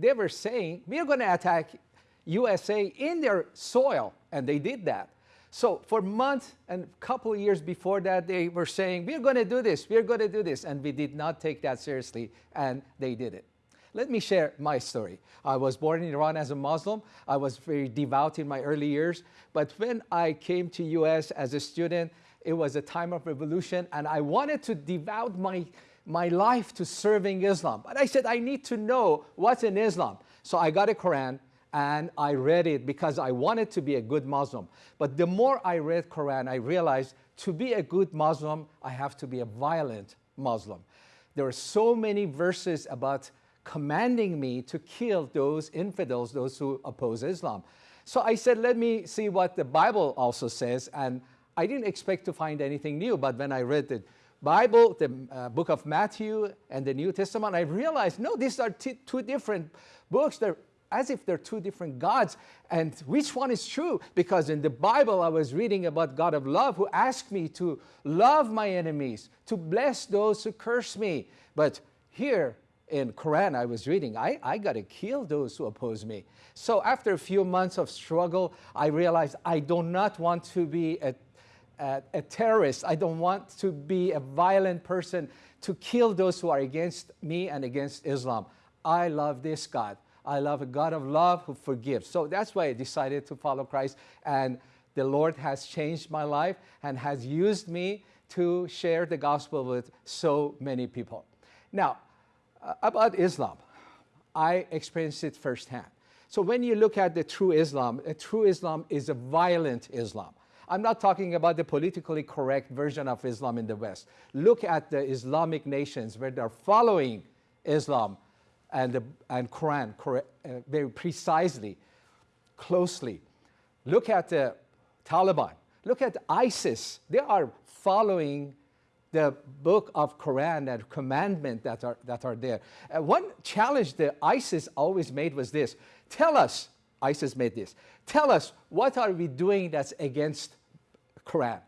they were saying, we're going to attack USA in their soil, and they did that. So for months and a couple of years before that, they were saying, we're going to do this, we're going to do this, and we did not take that seriously, and they did it. Let me share my story. I was born in Iran as a Muslim. I was very devout in my early years, but when I came to US as a student, it was a time of revolution, and I wanted to devote my, my life to serving Islam. But I said, I need to know what's in Islam. So I got a Quran, and I read it because I wanted to be a good Muslim. But the more I read Quran, I realized to be a good Muslim, I have to be a violent Muslim. There are so many verses about commanding me to kill those infidels, those who oppose Islam. So I said, let me see what the Bible also says. And I didn't expect to find anything new, but when I read the Bible, the uh, book of Matthew and the New Testament, I realized, no, these are two different books. They're as if they're two different gods. And which one is true? Because in the Bible, I was reading about God of love who asked me to love my enemies, to bless those who curse me. But here in Quran I was reading, I, I got to kill those who oppose me. So after a few months of struggle, I realized I do not want to be a, a, a terrorist. I don't want to be a violent person to kill those who are against me and against Islam. I love this God. I love a God of love who forgives. So that's why I decided to follow Christ. And the Lord has changed my life and has used me to share the gospel with so many people. Now, uh, about Islam, I experienced it firsthand. So when you look at the true Islam, a true Islam is a violent Islam. I'm not talking about the politically correct version of Islam in the West. Look at the Islamic nations where they're following Islam and, the, and Quran uh, very precisely, closely. Look at the Taliban. Look at ISIS. They are following the book of Quran and commandment that are, that are there. Uh, one challenge that ISIS always made was this. Tell us, ISIS made this, tell us what are we doing that's against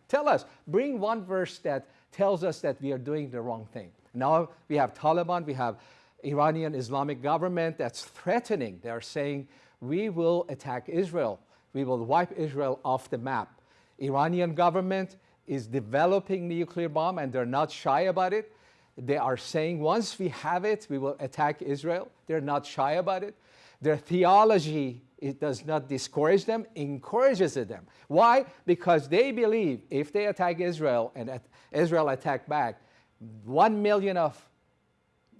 Tell us, bring one verse that tells us that we are doing the wrong thing. Now we have Taliban, we have Iranian Islamic government that's threatening. They're saying, we will attack Israel. We will wipe Israel off the map. Iranian government is developing nuclear bomb and they're not shy about it. They are saying once we have it, we will attack Israel. They're not shy about it. Their theology it does not discourage them, encourages them. Why? Because they believe if they attack Israel and Israel attack back, one million of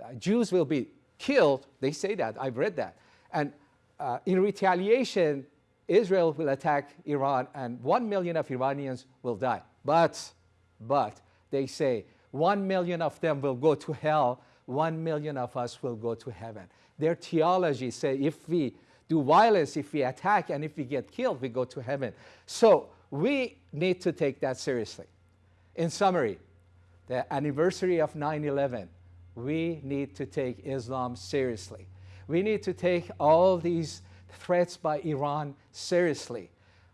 uh, Jews will be killed. They say that. I've read that. And uh, in retaliation, Israel will attack Iran and one million of Iranians will die. But, but, they say one million of them will go to hell, one million of us will go to heaven. Their theology say if we do violence, if we attack, and if we get killed, we go to heaven. So we need to take that seriously. In summary, the anniversary of 9-11 we need to take Islam seriously. We need to take all these threats by Iran seriously.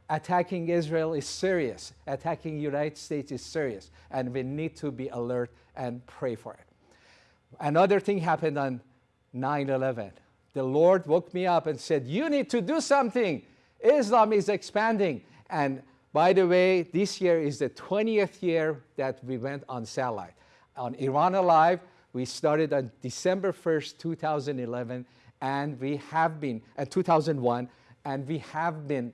Attacking Israel is serious. Attacking United States is serious. And we need to be alert and pray for it. Another thing happened on 9-11. The Lord woke me up and said, you need to do something. Islam is expanding. And by the way, this year is the 20th year that we went on satellite. On Iran Alive, we started on December 1st, 2011, and we have been, uh, 2001, and we have been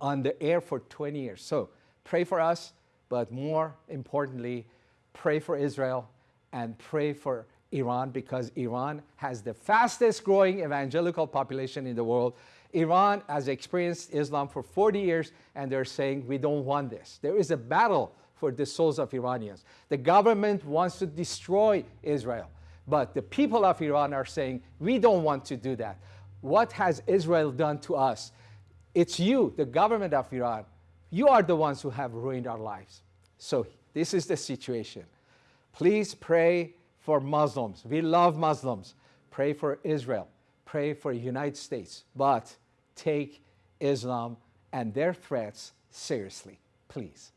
on the air for 20 years. So pray for us, but more importantly, pray for Israel and pray for Iran because Iran has the fastest growing evangelical population in the world. Iran has experienced Islam for 40 years and they're saying we don't want this. There is a battle for the souls of Iranians. The government wants to destroy Israel, but the people of Iran are saying, we don't want to do that. What has Israel done to us? It's you, the government of Iran. You are the ones who have ruined our lives. So this is the situation. Please pray for Muslims. We love Muslims. Pray for Israel. Pray for the United States. But take Islam and their threats seriously, please.